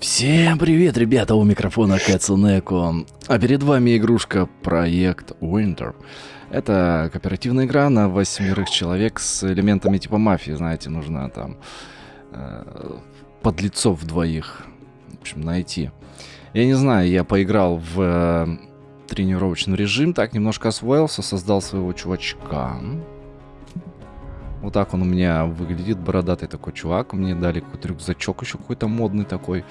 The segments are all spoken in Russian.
Всем привет, ребята, у микрофона Кэцунеко. А перед вами игрушка Проект Winter. Это кооперативная игра на восьмерых человек с элементами типа мафии, знаете, нужно там э, подлецов двоих, в общем, найти. Я не знаю, я поиграл в э, тренировочный режим, так немножко освоился, создал своего чувачка. Вот так он у меня выглядит, бородатый такой чувак. Мне дали какой-то рюкзачок еще какой-то модный такой.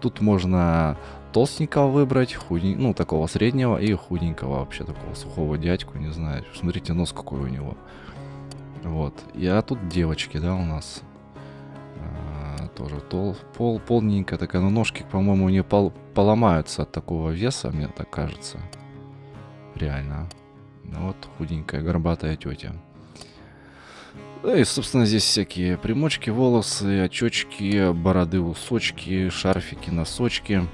Тут можно толстенького выбрать, худень... ну, такого среднего и худенького вообще, такого сухого дядьку, не знаю. Смотрите, нос какой у него. Вот. А тут девочки, да, у нас. А, тоже тол... пол... полненькая такая, но ножки, по-моему, не пол... поломаются от такого веса, мне так кажется. Реально. Вот худенькая, горбатая тетя. Да и, собственно, здесь всякие примочки, волосы, очечки, бороды, усочки, шарфики, носочки,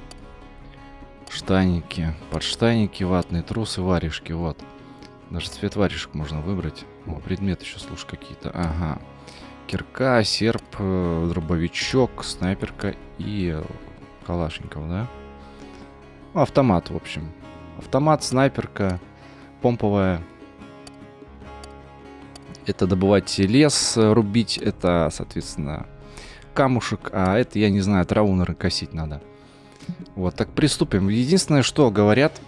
штаники, подштаники, ватные трусы, варежки, вот. Даже цвет варежек можно выбрать. О, предметы еще, слушай, какие-то. Ага. Кирка, серп, э, дробовичок, снайперка и калашников, да? Ну, автомат, в общем. Автомат, снайперка, помповая это добывать лес, рубить, это, соответственно, камушек, а это, я не знаю, траву, наверное, косить надо. Вот, так приступим. Единственное, что говорят,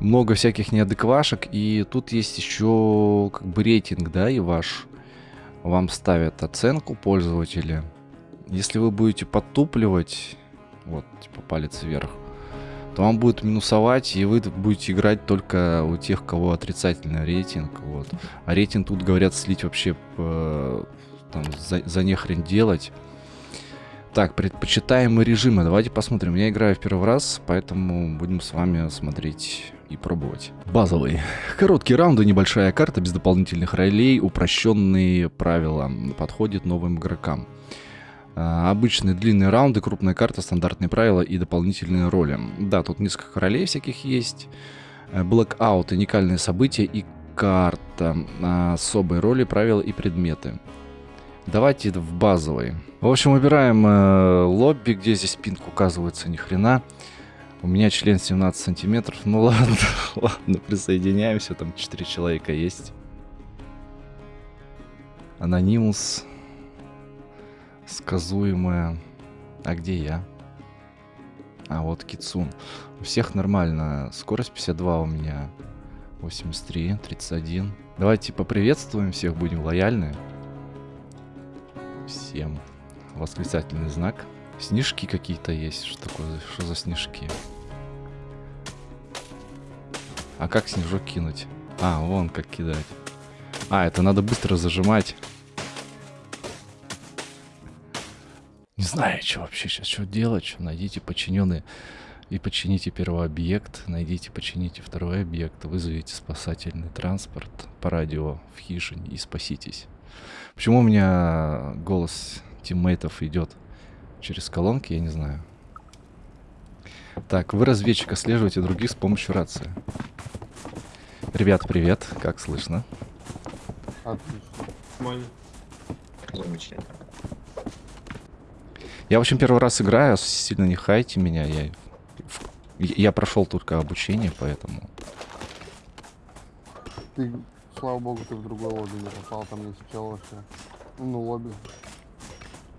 много всяких неадеквашек, и тут есть еще как бы рейтинг, да, и ваш. Вам ставят оценку пользователя. Если вы будете подтупливать, вот, типа палец вверх, то вам будет минусовать, и вы будете играть только у тех, кого отрицательный рейтинг. Вот. А рейтинг тут, говорят, слить вообще по, там, за, за нехрен делать. Так, предпочитаемые режимы. Давайте посмотрим. Я играю в первый раз, поэтому будем с вами смотреть и пробовать. Базовый. Короткие раунды, небольшая карта без дополнительных ролей, упрощенные правила. Подходит новым игрокам. А, обычные длинные раунды, крупная карта, стандартные правила и дополнительные роли. Да, тут несколько ролей всяких есть. Э, Blackout, уникальные события и карта. А, особые роли, правила и предметы. Давайте в базовый. В общем, выбираем э, лобби, где здесь пинг указывается, ни хрена. У меня член 17 сантиметров. Ну ладно, ладно, присоединяемся. Там 4 человека есть. Анонимус сказуемая. А где я? А, вот Кицун. У всех нормально. Скорость 52 у меня. 83, 31. Давайте поприветствуем всех, будем лояльны. Всем. Восклицательный знак. Снежки какие-то есть. Что такое? Что за снежки? А как снежок кинуть? А, вон как кидать. А, это надо быстро зажимать. Знаю, что вообще сейчас, что делать, что найдите подчиненные и почините первый объект, найдите, почините второй объект, вызовите спасательный транспорт по радио в хижине и спаситесь. Почему у меня голос тиммейтов идет через колонки, я не знаю. Так, вы разведчик, отслеживаете других с помощью рации. Ребят, привет, как слышно? Отлично. Замечательно. Я, в общем, первый раз играю, сильно не хайте меня. Я, я прошел только обучение, поэтому... Ты, слава богу, ты в другой лобби не попал, там есть чел вообще. Ну, лобби.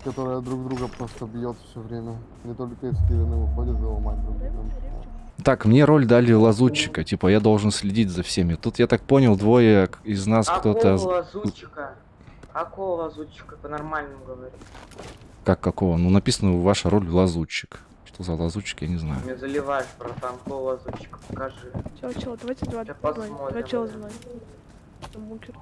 Которая друг друга просто бьет все время. Не только из Кивина выходит, ломать друг друга. Так, мне роль дали лазутчика, типа я должен следить за всеми. Тут я так понял, двое из нас кто-то... лазутчика? Какого лазутчика? По-нормальному говорить. Как какого? Ну, написано ваша роль лазутчик. Что за лазутчик, я не знаю. Не заливаешь, братан, какого лазутчика, покажи. Чел, чел, давайте два, два, чела бункер.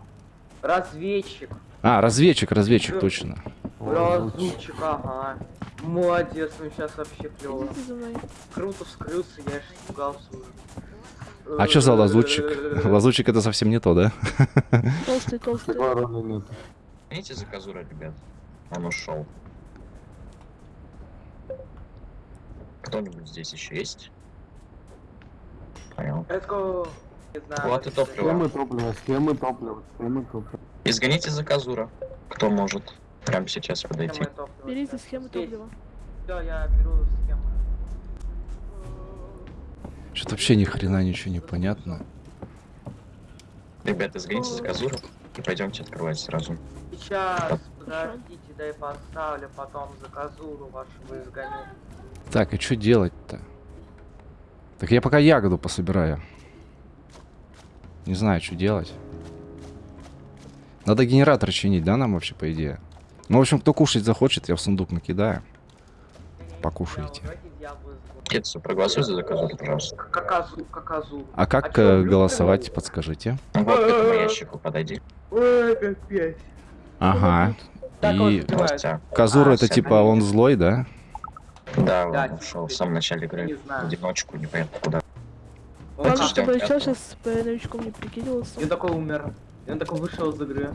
Разведчик. А, разведчик, разведчик, точно. Лазутчик, ага. Молодец, ну сейчас вообще клево. Круто вскрылся, я аж испугался уже. А что за лазутчик? Лазутчик это совсем не то, да? Толстый, толстый. Знаете заказура, ребят? Он ушел. Кто-нибудь здесь еще есть? Понял. Let's go. Не знаю. Вот и топливо. Схемы топлива, схемы топлива, схемы топлива. Изгоните заказура. Кто может? Прямо сейчас подойти. Берите схему топлива. Все, я беру схему. Что-то вообще ни хрена ничего не понятно. Ребята, сгоните за козу и пойдемте открывать сразу. Сейчас, подождите, дай поставлю, потом за козуру вашу изгоню. Так, а что делать-то? Так я пока ягоду пособираю. Не знаю, что делать. Надо генератор чинить, да, нам вообще, по идее? Ну, в общем, кто кушать захочет, я в сундук накидаю. Изгоню. Китсу, проголосуй за козу, пожалуйста. Каказу, каказу. А как чё, э, голосовать, подскажите? Ну вот, к этому ящику подойди. Ой, капец. Ага. Так И. Казура А, это типа он злой, да? Да, Да, он ушел в самом начале Не игры. В знаю. одиночку, непонятно куда. Он еще пятого. сейчас по новичком не прикидывался. Он такой умер. Он такой вышел из игры.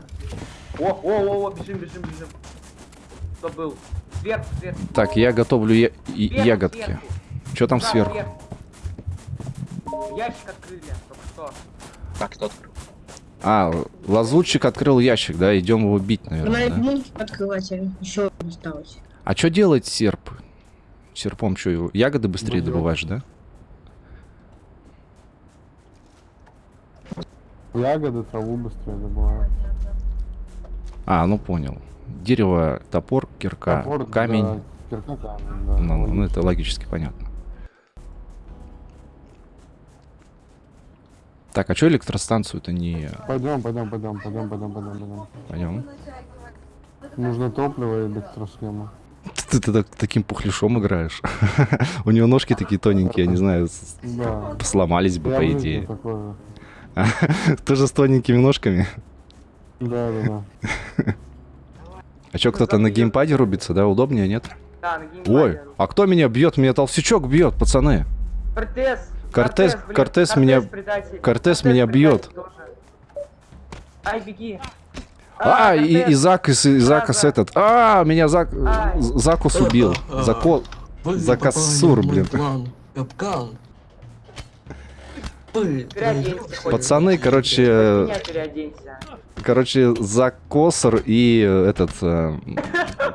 О, о, о, о, бежим, бежим, бежим. Кто был? Сверху, сверху. Так, я готовлю я- Сверху, ягодки. сверху. Что там Да, сверху? Ящик открыли, только что. Так, кто открыл? А, лазутчик открыл ящик, да? Идем его бить, наверное, да? открывать, а еще осталось. А что делать серп? Серпом что, ягоды быстрее Бульон. добываешь, да? Ягоды, траву быстрее добывают. А, ну понял. Дерево, топор, кирка, Топор, камень. да, кирка, камень, да. Ну, ну, это логически понятно. Так, а что электростанцию-то не... Пойдем, пойдем, пойдем, пойдем, пойдем, пойдем, пойдем. Пойдем. Нужно топливо и электросхема. Ты, ты так- таким пухляшом играешь. У него ножки такие тоненькие, я не знаю, Да. сломались бы, Я по идее. Тоже с тоненькими ножками. Да, да, да. А что, кто-то на геймпаде рубится, да? Удобнее, нет? Да, на геймпаде. Ой, а кто меня бьет? Меня толстячок бьет, пацаны. Кортес! Кортес- Кортес меня- предатель. Кортес меня бьет. тоже. Ай, беги. А, и, Кортес. и Закус, и Закус да. этот. А, меня Зак... Ай. Закус убил. Зако... Вы Закассур, попали в мой блин. Капкан. Пацаны, короче, меня переоденься. короче, Закосор и этот э,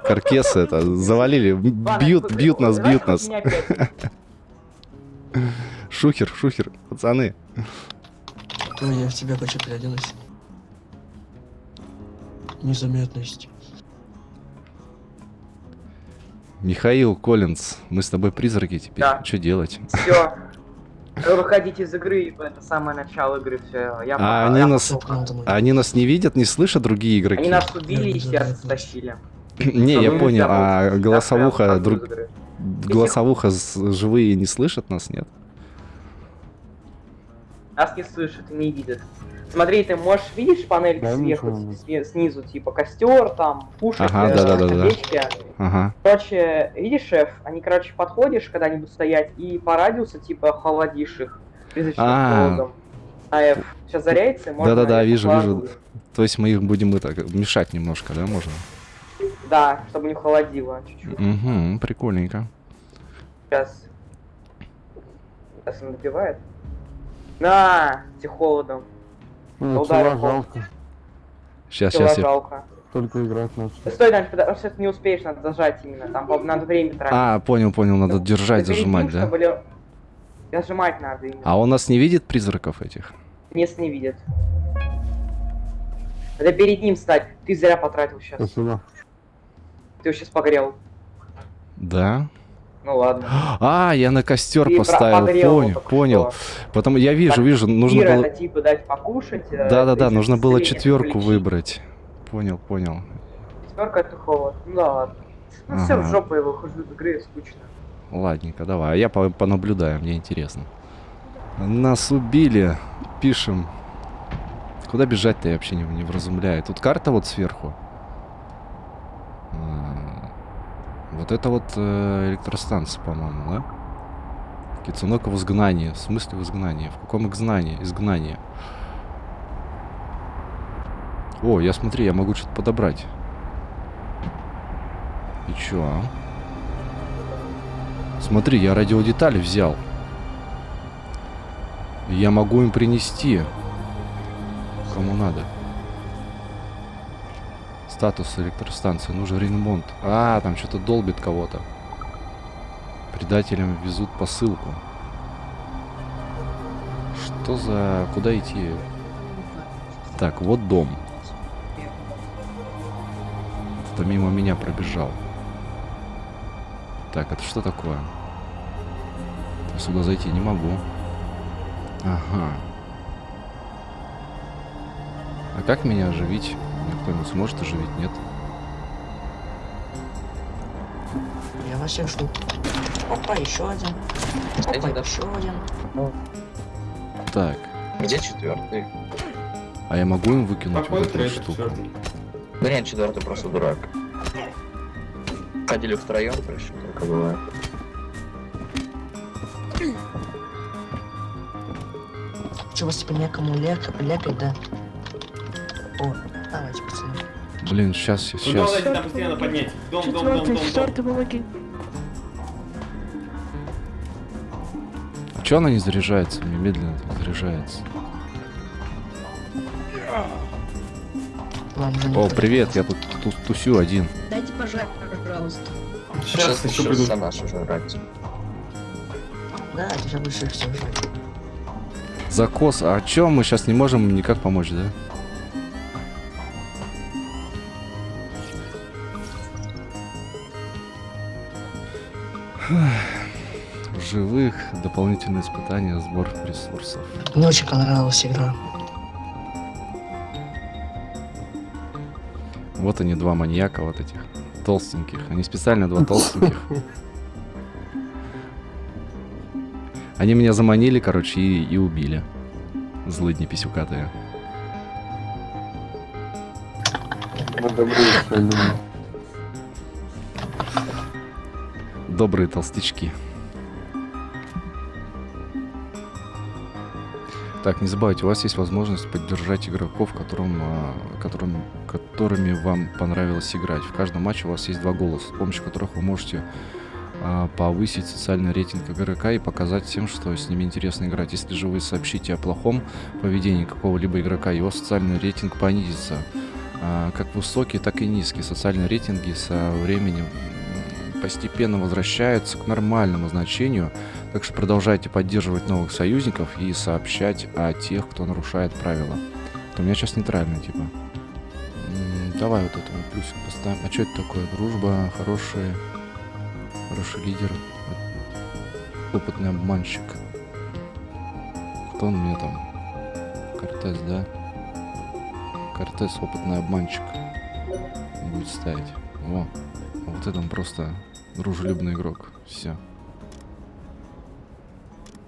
Каркес это завалили. Бьют, бьют нас, бьют нас. Шухер, шухер, пацаны. Ну, я в тебя хочу переоденусь. Незаметность. Михаил Коллинз, мы с тобой призраки теперь. Да. Что делать? Все. Выходите из игры, это самое начало игры, все. Я А они я нас- они нас не видят, не слышат другие игроки? Они нас убили и сердце да. стащили. Не, я понял, а голосовуха, друг... голосовуха живые не слышат нас, нет? Нас не слышат и не видят. Смотри, ты можешь видишь панель Да, сверху, снизу, типа костер, там, пушек, Ага, э, да-да-да-да. свечки. Ага. Короче, видишь, шеф, они, короче, подходишь, когда они будут стоять, и по радиусу, типа, холодишь их призрачным А. холодом. А F сейчас заряется, можно... Да-да-да, вижу, вижу. То есть мы их будем это, мешать немножко, да, можно? Да, чтобы не холодило чуть-чуть. Угу, прикольненько. Сейчас. Сейчас он добивает. На, тебе холодом. Ну, Ударил жалко. Сейчас, сейчас я... Только играть. Да Стой, Дань, потому что ты не успеешь, надо зажать именно. Там надо время тратить. А, понял, понял, надо держать, Перед зажимать, тем, да? чтобы Зажимать надо именно. А он нас не видит, призраков этих? Нет, не видит. Надо перед ним стать. Ты зря потратил сейчас. Спасибо. Ты его сейчас погрел. Да? Ну ладно. А, я на костер Ты поставил, его понял, понял. что. Потом я вижу, Так, вижу, нужно было... это типа дать покушать. э, Да-да-да, если нужно было четверку включить. выбрать. Понял, понял. Четверка это холод. Ну да ладно. Ну все, Ага. в жопу я выхожу из игры, скучно. Ладненько, давай. А я по- понаблюдаю, мне интересно. Нас убили. Пишем. Куда бежать-то я вообще не, не вразумляю. Тут карта вот сверху. А, Вот это вот э, электростанция, по-моему, да? Кицунока в изгнании. В смысле в изгнании? В каком изгнании? Изгнании. О, я смотри, я могу что-то подобрать. И чё? а? Смотри, я радиодетали взял. Я могу им принести. Кому надо. Статус электростанции. Нужен ремонт. А, там что-то долбит кого-то. Предателям везут посылку. Что за... Куда идти? Так, вот дом. Кто мимо меня пробежал. Так, это что такое? Сюда зайти не могу. Ага. А как меня оживить? Меня кто-нибудь сможет оживить? Нет? Я вас всех жду. Опа, еще один. Опа, Кстати, да. еще один. Так. Где четвертый? А я могу им выкинуть Какой вот эту штуку? четвертый? Да нет, четвертый просто дурак. Ходили втроем, короче, только бывает. Че, вас типа некому ляк, лякать, да? О, давайте, пацаны. Блин, сейчас, Ну сейчас. давайте там постоянно поднять. Дом, дом, дом, дом, дом. четвертый, помоги. Че она не заряжается? Мне медленно заряжается. Ладно, О, привет, я тут ту- тусю один. Дайте пожать, пожалуйста. Сейчас еще сейчас приду. за наш уже жрать. Да, это их всех ждать. Закос, а чё мы сейчас не можем никак помочь, да? Живых, дополнительные испытания, сбор ресурсов. Мне очень понравилась игра. Вот они, два маньяка вот этих толстеньких. Они специально два толстеньких. Они меня заманили, короче, и, и убили. Злыдни писюкатые. Мы добрые все люди. Добрые толстячки. Так, не забывайте, у вас есть возможность поддержать игроков, которым, а, которым, которыми вам понравилось играть. В каждом матче у вас есть два голоса, с помощью которых вы можете а, повысить социальный рейтинг игрока и показать всем, что с ними интересно играть. Если же вы сообщите о плохом поведении какого-либо игрока, его социальный рейтинг понизится. А, как высокий, так и низкий. Социальные рейтинги со временем постепенно возвращаются к нормальному значению, так что продолжайте поддерживать новых союзников и сообщать о тех, кто нарушает правила. Это у меня сейчас нейтрально, типа. Давай вот этому плюсик поставим. А что это такое? Дружба, хороший, хороший лидер, опытный обманщик. Кто он мне там? Кортес, да? Кортес, опытный обманщик. Будет ставить. А вот это он просто дружелюбный игрок. Все.